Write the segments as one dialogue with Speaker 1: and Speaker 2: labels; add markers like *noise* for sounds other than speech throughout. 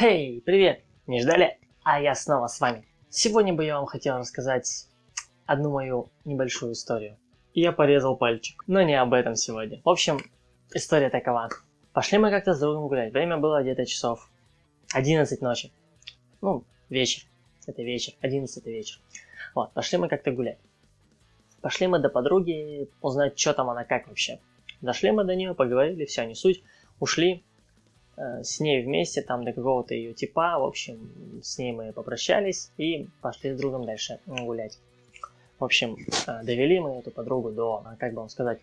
Speaker 1: Хей, привет! Не ждали? А я снова с вами. Сегодня бы я вам хотел рассказать одну мою небольшую историю. Я порезал пальчик, но не об этом сегодня. В общем, история такова. Пошли мы как-то с другом гулять. Время было где-то часов 11 ночи. Ну, вечер. Это вечер. 11 это вечер. Вот, пошли мы как-то гулять. Пошли мы до подруги узнать, что там она как вообще. Дошли мы до нее, поговорили, все, не суть. Ушли, с ней вместе, там до какого-то ее типа, в общем, с ней мы попрощались и пошли с другом дальше гулять. В общем, э, довели мы эту подругу до, э, как бы вам сказать,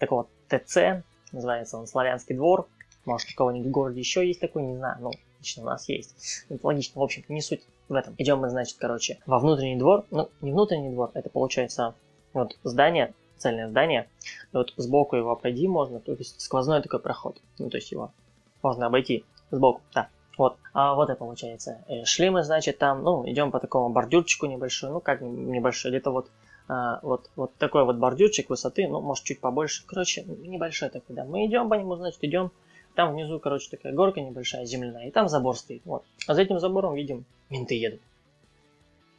Speaker 1: такого ТЦ, называется он Славянский двор, может, у кого-нибудь в городе еще есть такой, не знаю, ну, лично у нас есть. Это логично, в общем, не суть в этом. Идем мы, значит, короче, во внутренний двор, ну, не внутренний двор, это получается вот здание, цельное здание, и вот сбоку его пройти можно, то есть сквозной такой проход, ну, то есть его можно обойти сбоку, да. Вот, а вот и получается. Э, шли мы, значит, там, ну, идем по такому бордюрчику небольшой, ну, как небольшой, где-то вот, а, вот, вот такой вот бордюрчик высоты, ну, может, чуть побольше, короче, небольшой такой, да. Мы идем по нему, значит, идем, там внизу, короче, такая горка небольшая, земляная, и там забор стоит, вот. А за этим забором, видим, менты едут.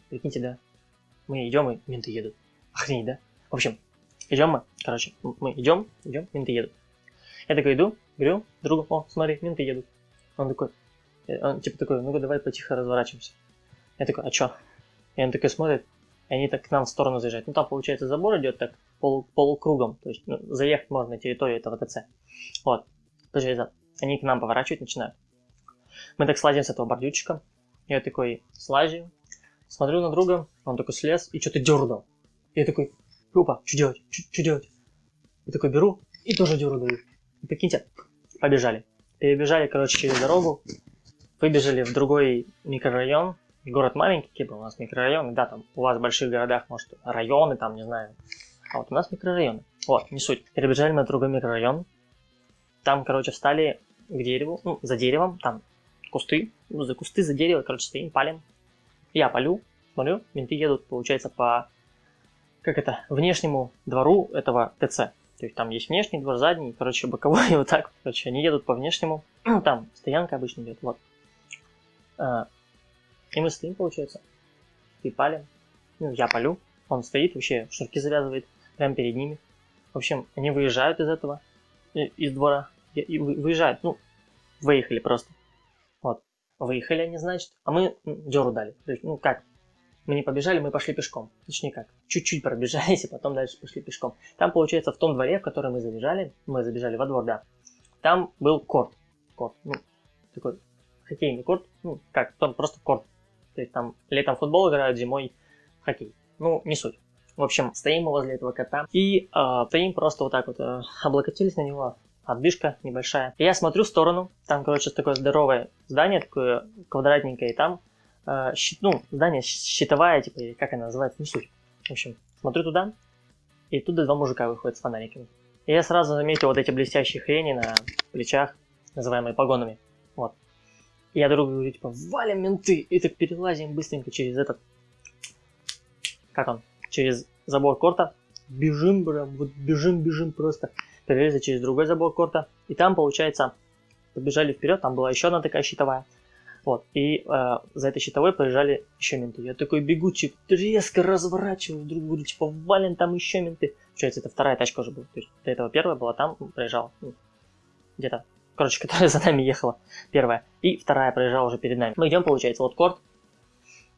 Speaker 1: Прикиньте, да? Мы идем, и менты едут. Охренеть, да? В общем, идем мы, короче, мы идем, идем, менты едут. Я такой иду, говорю другу, о, смотри, менты едут. Он такой, э, он типа такой, ну-ка давай потихо разворачиваемся. Я такой, а чё? И он такой смотрит, и они так к нам в сторону заезжают. Ну там, получается, забор идет так полу, полукругом, то есть ну, заехать можно на территорию этого ТЦ. Вот, получается, они к нам поворачивать начинают. Мы так слазим с этого бордюрчика. Я такой слазим, смотрю на друга, он такой слез и что-то дернул. Я такой, опа, что делать, что делать? Я такой беру и тоже даю. Прикиньте, побежали. Перебежали, короче, через дорогу, выбежали в другой микрорайон. Город маленький, типа у нас микрорайоны, да, там у вас в больших городах, может, районы, там, не знаю. А вот у нас микрорайоны. Вот, не суть. Перебежали в другой микрорайон. Там, короче, встали к дереву, ну, за деревом, там кусты, ну, за кусты, за дерево, короче, стоим, палим. Я палю, смотрю, менты едут, получается, по, как это, внешнему двору этого ТЦ. То есть там есть внешний двор, задний, короче, боковой, *laughs* вот так, короче, они едут по внешнему. *clears throat* там стоянка обычно идет, вот. А, и мы стоим, получается, и палим. Ну, я палю, он стоит, вообще шнурки завязывает прямо перед ними. В общем, они выезжают из этого, из двора, и выезжают, ну, выехали просто. Вот. Выехали они, значит, а мы деру дали. То есть, ну как, мы не побежали, мы пошли пешком. Точнее как, чуть-чуть пробежались, *laughs* и потом дальше пошли пешком. Там, получается, в том дворе, в который мы забежали, мы забежали во двор, да, там был корт. Корт, ну, такой хоккейный корт, ну, как, там просто корт. То есть там летом футбол играют, зимой хоккей. Ну, не суть. В общем, стоим мы возле этого кота и э, стоим просто вот так вот, э, облокотились на него, отдышка небольшая. И я смотрю в сторону, там, короче, такое здоровое здание, такое квадратненькое, и там э, щит, ну, здание щитовая, типа, или как она называется, не суть. В общем, смотрю туда, и туда два мужика выходят с фонариками. И я сразу заметил вот эти блестящие хрени на плечах, называемые погонами. Вот. И я другу говорю, типа, валим менты, и так перелазим быстренько через этот... Как он? Через забор корта. Бежим, прям, вот бежим, бежим просто. Перелезли через другой забор корта. И там, получается, побежали вперед, там была еще одна такая щитовая. Вот, и э, за этой щитовой проезжали еще менты. Я такой бегучий, резко разворачиваю, вдруг говорю, типа, вален, там еще менты. Получается, это вторая тачка уже была. То есть до этого первая была там, проезжала. Ну, где-то. Короче, *laughs* которая за нами ехала. Первая. И вторая проезжала уже перед нами. Мы идем, получается, вот корт.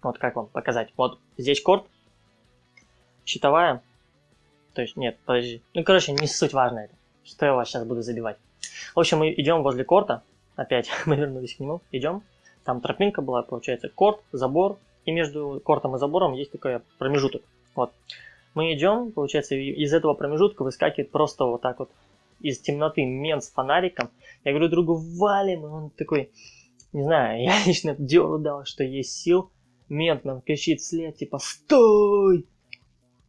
Speaker 1: Вот как вам показать. Вот здесь корт. Щитовая. То есть, нет, подожди. Ну, короче, не суть важно это. Что я вас сейчас буду забивать. В общем, мы идем возле корта. Опять *laughs* мы вернулись к нему. Идем. Там тропинка была, получается, корт, забор, и между кортом и забором есть такой промежуток. Вот. Мы идем, получается, из этого промежутка выскакивает просто вот так вот из темноты мент с фонариком. Я говорю другу, валим, и он такой, не знаю, я *laughs* лично деру дал, что есть сил. Мент нам кричит след, типа, стой!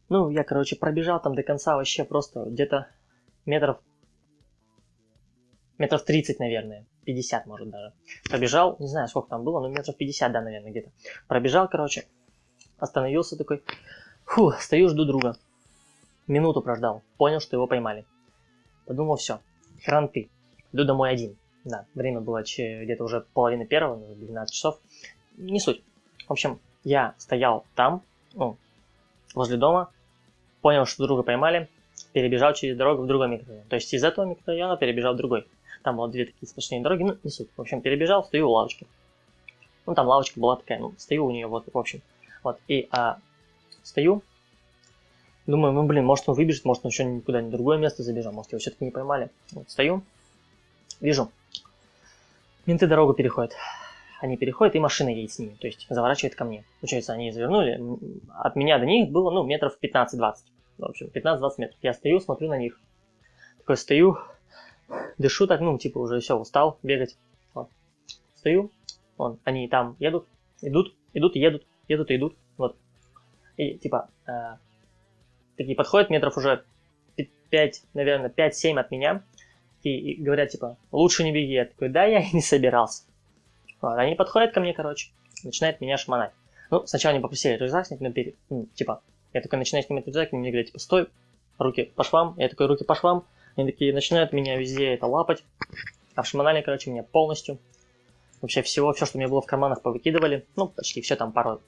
Speaker 1: Ну, я, короче, пробежал там до конца вообще просто где-то метров метров 30, наверное, 50, может, даже. Пробежал, не знаю, сколько там было, но метров 50, да, наверное, где-то. Пробежал, короче, остановился такой, фу, стою, жду друга. Минуту прождал, понял, что его поймали. Подумал, все, хранты, иду домой один. Да, время было где-то уже половина первого, 12 часов. Не суть. В общем, я стоял там, ну, возле дома, понял, что друга поймали, перебежал через дорогу в другой микрорайон. То есть из этого микрорайона перебежал в другой. Там было две такие сплошные дороги, ну, не суть. В общем, перебежал, стою у лавочки. Ну, там лавочка была такая, ну, стою у нее, вот, в общем. Вот, и а, стою, думаю, ну, блин, может он выбежит, может он еще никуда не другое место забежал, может его все-таки не поймали. Вот, стою, вижу, менты дорогу переходят. Они переходят, и машина едет с ними, то есть заворачивает ко мне. Получается, они завернули, от меня до них было, ну, метров 15-20. В общем, 15-20 метров. Я стою, смотрю на них. Такой стою, дышу так, ну, типа уже все, устал бегать. Вот. Стою, вон, они там едут, идут, идут, едут, едут и идут, вот. И, типа, э, такие подходят метров уже 5, наверное, 5-7 от меня, и, и говорят, типа, лучше не беги. Я такой, да, я и не собирался. Вот, они подходят ко мне, короче, начинают меня шмонать. Ну, сначала они попросили рюкзак снять, но перед, ну, типа, я такой начинаю снимать рюкзак, и мне говорят, типа, стой, руки по швам. Я такой, руки по швам. Они такие начинают меня везде это лапать. А в шмонали, короче, меня полностью. Вообще всего, все, что у меня было в карманах, повыкидывали. Ну, почти все там пару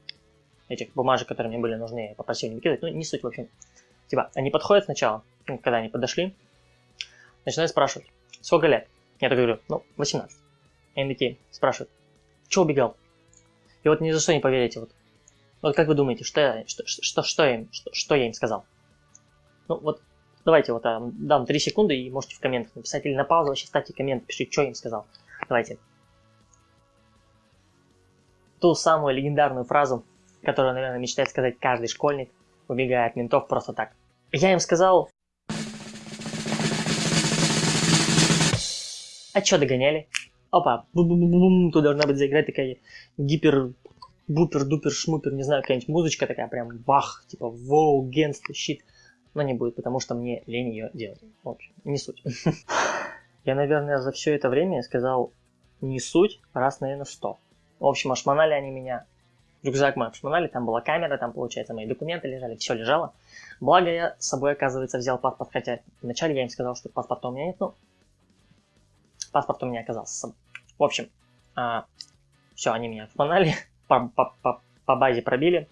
Speaker 1: этих бумажек, которые мне были нужны, я попросил не выкидывать. Ну, не суть, в общем. Типа, они подходят сначала, ну, когда они подошли, начинают спрашивать, сколько лет? Я так говорю, ну, 18. И они такие спрашивают, что убегал? И вот ни за что не поверите, вот. Вот как вы думаете, что я, что, что, что, я, им, что, что я им сказал? Ну, вот давайте вот а, дам 3 секунды и можете в комментах написать или на паузу вообще ставьте коммент, пишите, что я им сказал. Давайте. Ту самую легендарную фразу, которую, наверное, мечтает сказать каждый школьник, убегая от ментов просто так. Я им сказал... А чё догоняли? Опа, бу -бу -бу -бу тут должна быть заиграть такая гипер бупер, дупер, шмупер, не знаю, какая-нибудь музычка такая прям бах, типа воу, генст, щит. Но не будет, потому что мне лень ее делать. В общем, не суть. *laughs* Я, наверное, за все это время сказал не суть, раз, наверное, сто. В общем, ошмонали они меня. Рюкзак мой обшмонали, там была камера, там, получается, мои документы лежали, все лежало. Благо я с собой, оказывается, взял паспорт, хотя вначале я им сказал, что паспорта у меня нет, ну, паспорт у меня оказался с собой. В общем, а, все, они меня обшмонали, *laughs* по, по, по, по базе пробили.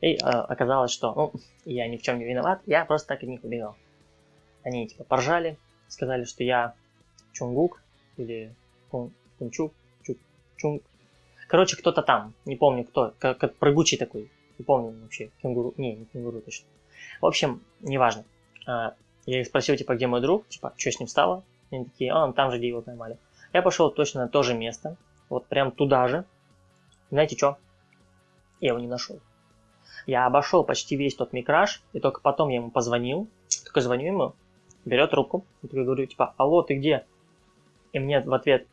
Speaker 1: И э, оказалось, что ну, я ни в чем не виноват, я просто так от них убегал. Они типа поржали, сказали, что я Чунгук или Кун, Кунчук, Чук, Чунг. Короче, кто-то там, не помню кто, как, как прыгучий такой, не помню вообще, кенгуру, не, не кенгуру точно. В общем, неважно. А, я их спросил, типа, где мой друг, типа, что с ним стало. Они такие, а, он там же, где его поймали. Я пошел точно на то же место, вот прям туда же, знаете что? Я его не нашел. Я обошел почти весь тот микраж, и только потом я ему позвонил. Только звоню ему, берет трубку, и говорю, типа, алло, ты где? И мне в ответ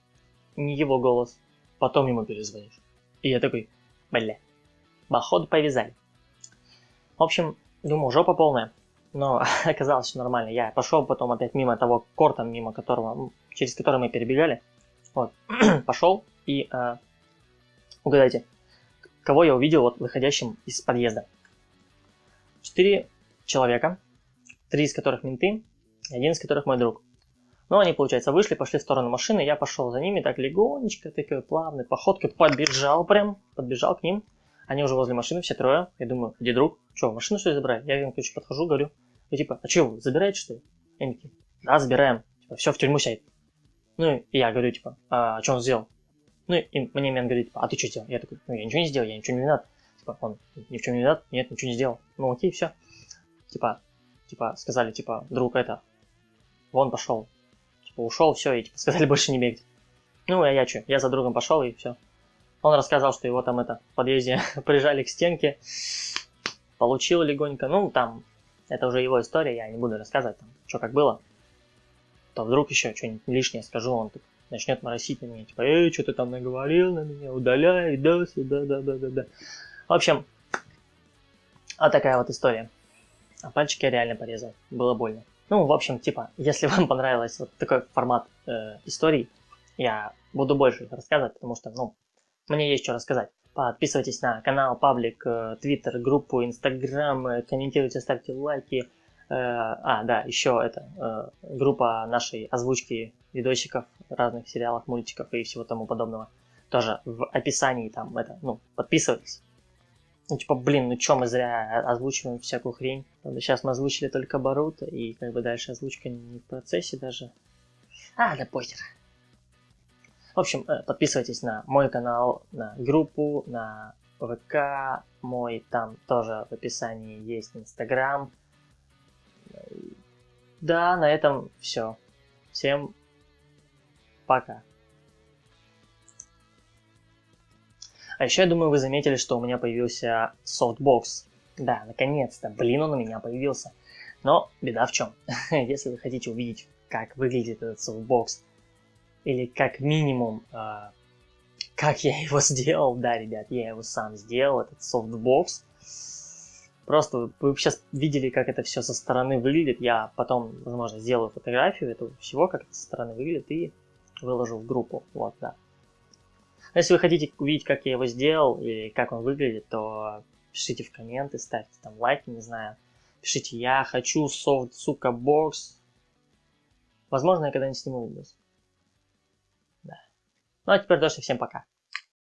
Speaker 1: не его голос, потом ему перезвонишь. И я такой, бля, походу повязали. В общем, думаю, жопа полная. Но *laughs* оказалось все нормально. Я пошел потом опять мимо того корта, мимо которого, через который мы перебегали. Вот, *clears throat* пошел и э, Угадайте, кого я увидел вот выходящим из подъезда? Четыре человека, три из которых менты, один из которых мой друг. Ну, они, получается, вышли, пошли в сторону машины, я пошел за ними так легонечко, такой плавной походкой, подбежал прям, подбежал к ним. Они уже возле машины, все трое. Я думаю, где друг? Что, машину что ли забрать? Я им, короче, подхожу, говорю. И типа, а что, вы забираете что ли? Они такие, да, забираем. Типа, все, в тюрьму сядет. Ну, и я говорю, типа, а что он сделал? Ну, и мне мен говорит, типа, а ты что сделал? Я такой, ну, я ничего не сделал, я ничего не виноват. Типа, он ни в чем не виноват, нет, ничего не сделал. Ну, окей, все. Типа, типа, сказали, типа, друг это, вон пошел. Типа, ушел, все, и типа, сказали *laughs* больше не бегать. Ну, а я что, я за другом пошел, и все. Он рассказал, что его там это, в подъезде *laughs* прижали к стенке, получил легонько, ну, там, это уже его история, я не буду рассказывать, там, что как было. То вдруг еще что-нибудь лишнее скажу, он тут начнет моросить на меня, типа, эй, что ты там наговорил на меня, удаляй, да, сюда, да, да, да, да. В общем, вот такая вот история. А пальчики я реально порезал, было больно. Ну, в общем, типа, если *laughs* вам понравился вот такой формат э, историй, я буду больше их рассказывать, потому что, ну, мне есть что рассказать. Подписывайтесь на канал, паблик, твиттер, группу, инстаграм, комментируйте, ставьте лайки, а, да, еще это, э, группа нашей озвучки видосиков, разных сериалов, мультиков и всего тому подобного. Тоже в описании там это, ну, подписывайтесь. Ну, типа, блин, ну чё мы зря озвучиваем всякую хрень. Сейчас мы озвучили только Барута, и как бы дальше озвучка не в процессе даже. А, да похер. В общем, э, подписывайтесь на мой канал, на группу, на ВК мой, там тоже в описании есть Инстаграм. Да, на этом все. Всем пока. А еще я думаю, вы заметили, что у меня появился софтбокс. Да, наконец-то, блин, он у меня появился. Но беда в чем? *laughs* Если вы хотите увидеть, как выглядит этот софтбокс, или как минимум, э, как я его *laughs* сделал, да, ребят, я его сам сделал, этот софтбокс. Просто вы сейчас видели, как это все со стороны выглядит. Я потом, возможно, сделаю фотографию этого всего, как это со стороны выглядит, и выложу в группу. Вот, да. Если вы хотите увидеть, как я его сделал или как он выглядит, то пишите в комменты, ставьте там лайки, не знаю. Пишите, я хочу софт, сука, бокс. Возможно, я когда-нибудь сниму видос. Да. Ну а теперь тоже всем пока.